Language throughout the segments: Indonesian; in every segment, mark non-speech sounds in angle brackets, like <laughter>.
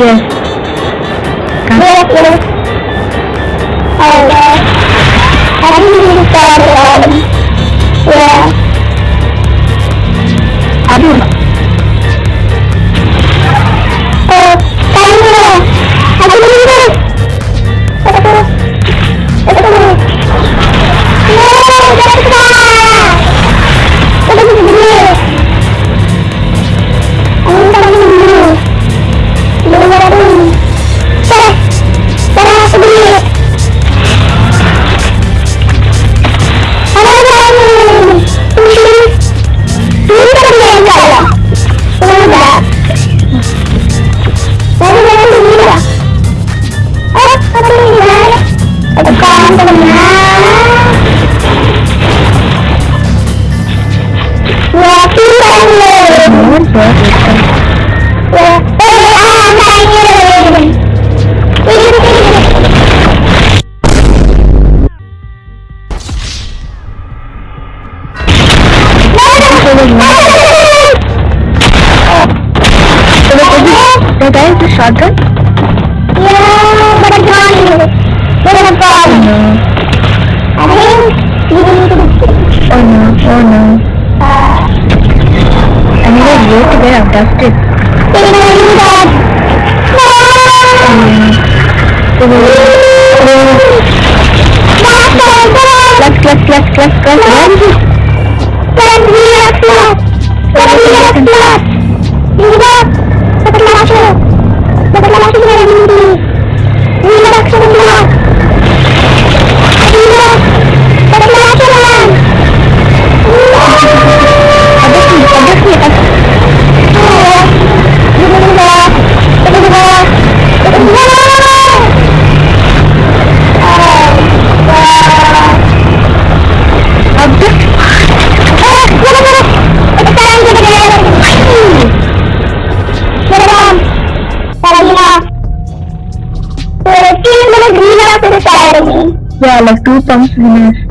Iya. Kan. Oke. Aku minta Thank you. Kelas. Ada sih, la actitud,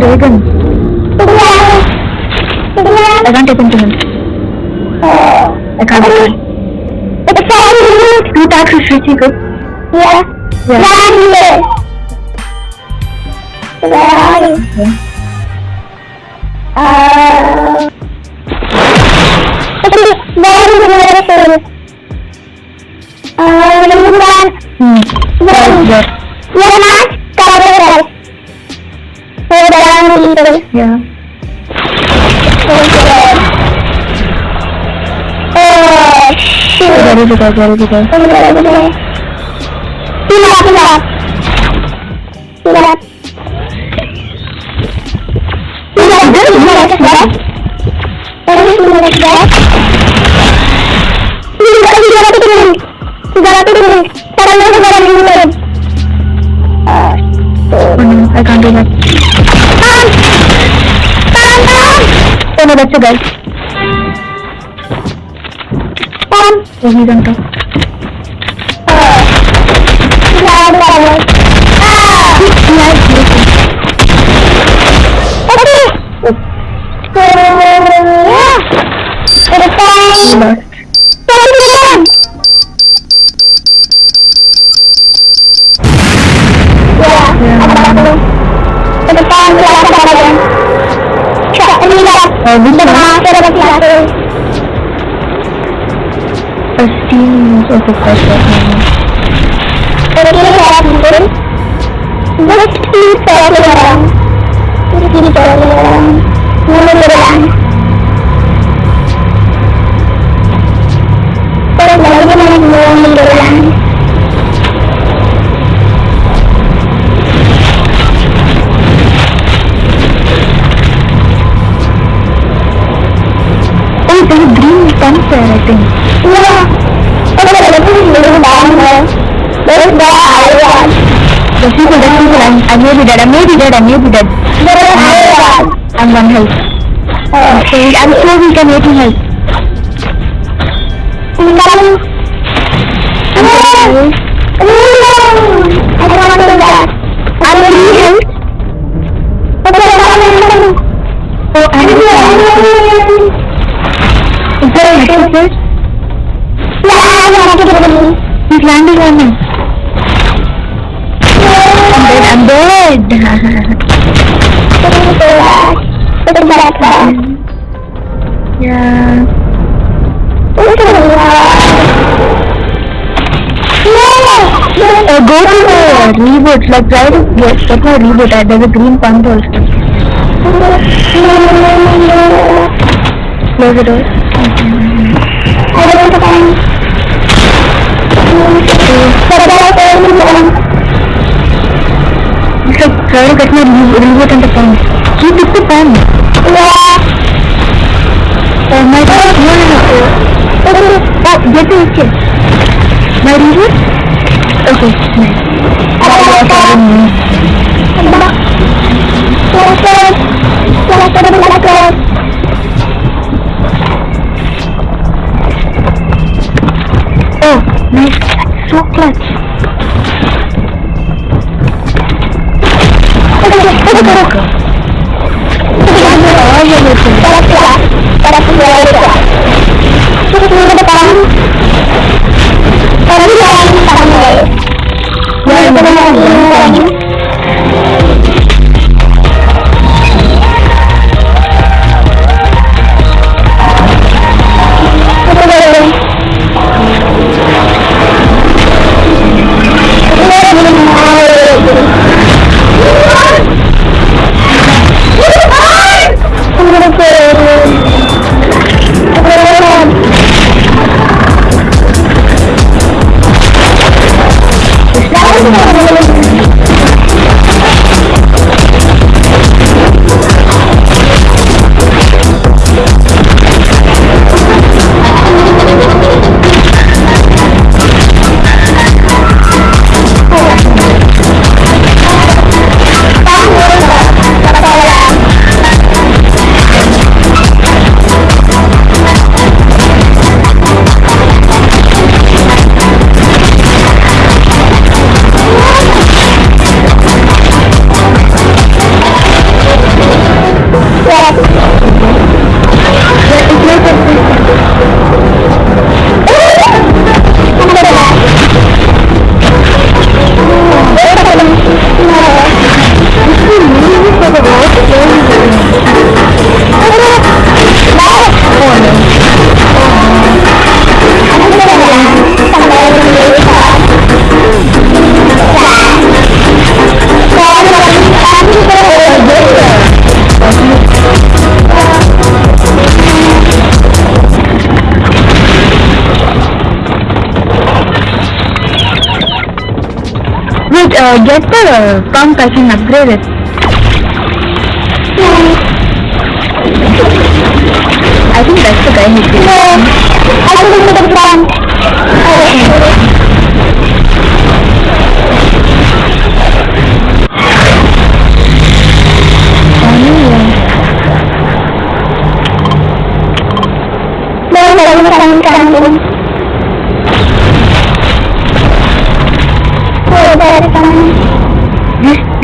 Regan. I can't open into him. I can't do it. Two tags is good. Yeah. Yeah. yeah. Where are you? Okay. Uh... Where is the ray gun? Uh, number one. Hmm. Where? Where? Where? buka baru juga. tidak tidak tidak I can't do that. Tahan! Tahan, tahan! Saya udah baca guys shoot. Dari juga, dari juga. Bener, bener. Tidak, tidak. Tidak. Tidak, tidak, tidak, tidak. Ini tidak, tidak. Tidak, tidak, tidak. Tidak, tidak. Sekarang ini tidak, tidak. Ah, Oh no, I can't do that. Tam! Tam, tam! Oh no, that's a guy. Tam! Oh, he's on top. Ah. Tidak, tidak, tidak. Ah! Yeah, it's beautiful. Oke. Ya. Ke depan. He lost. Jalan ke depan. Ya, ada aku. Ke depan, kelihatan aja. Cak, ini lihat. Oh, this Depan, one. saya dapat lihat. A lihat mungkin. Terus kiri saya lihat orang. Orang. dead and you'll be dead. I'm one health. Okay, I'm so weak and 18 health. I'm a new He's landing on me. Dead, I'm dead. Itu berat banget. yeah. Uh, go to the reboot, like try to get, get my reboot. Uh, there's a green pump also. Close the door. Ada reboot and the pump. He took the pump. Ya, Oh my god, oh, okay. Okay, Oh, mana kelas? Oh, nice. So clutch. Para Uh, get the pump, I can upgrade it. I think that's the guy who did No, I think put the down.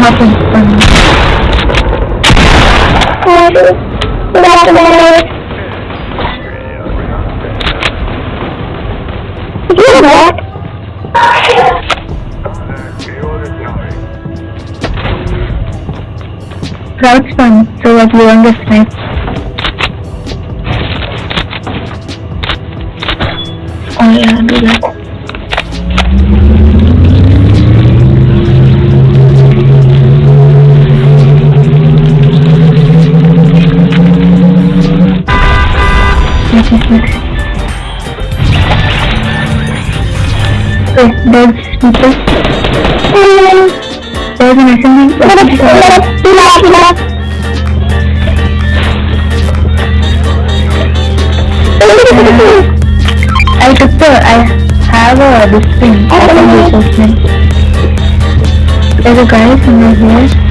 nothing for me. Get back! Crouch fun, so that you understand. Oh yeah, do that. There's people. There's an assembly. I took the, I have a, this thing. There's a guy somewhere here.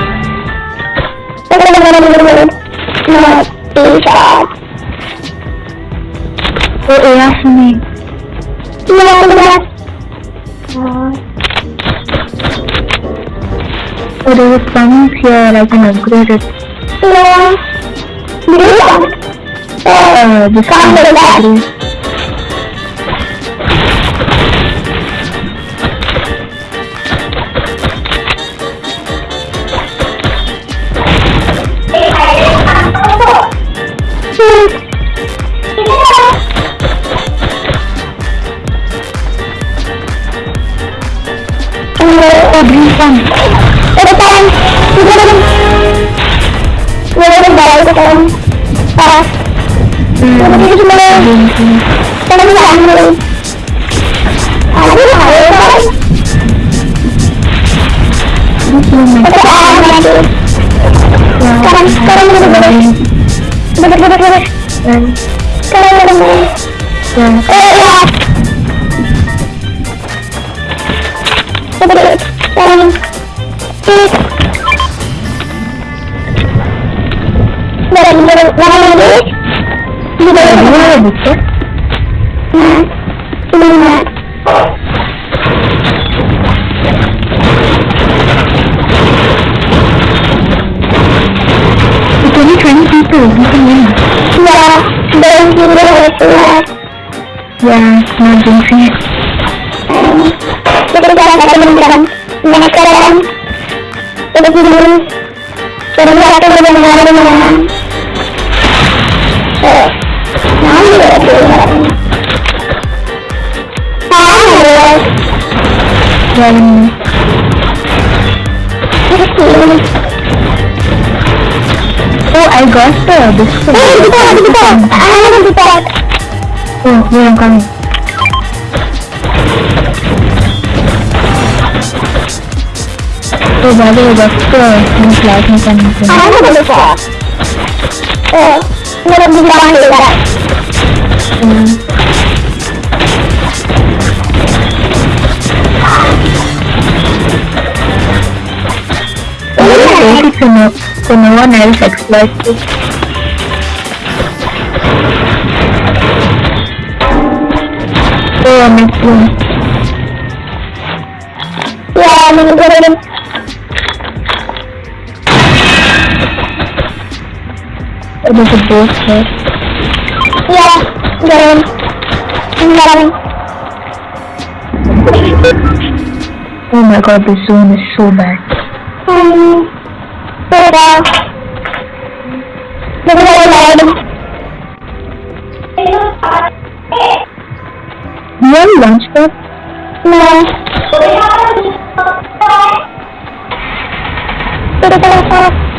oh yeah, me. Oh, there's a pump here, I can upgrade it. Uh, this Come one. to that. Oh, green pump. Green pump. This one, and, yeah. Do you have a booklet? It's only 20 people, you can win. Yeah, not jinxing it. Oh, I got the biscuit. <laughs> Oh, wait, I'm coming. Oh, by the way, that's the new class mechanic. I have a Meron din ako hila. Hmm. So no one else exploits it. Yeah, I'm gonna get him. Oh, there's a boss here. Yeah, get him. Him. Oh my god, this zone is so bad. Um. Do you have lunch? Na, pero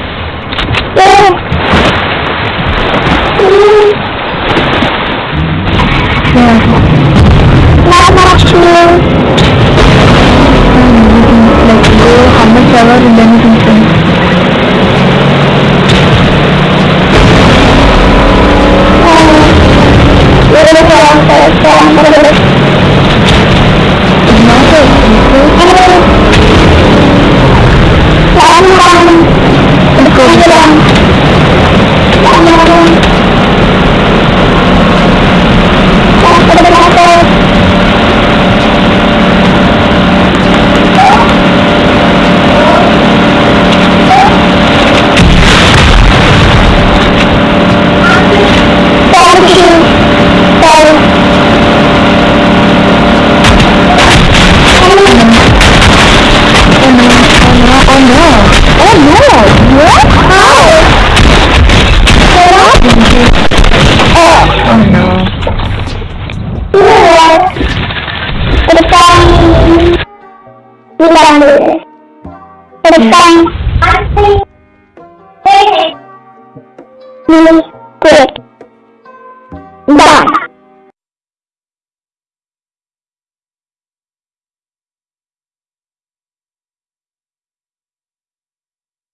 go how much ever and then we can swim. Meron Hey, hey. Hey, hey. Hey, hey.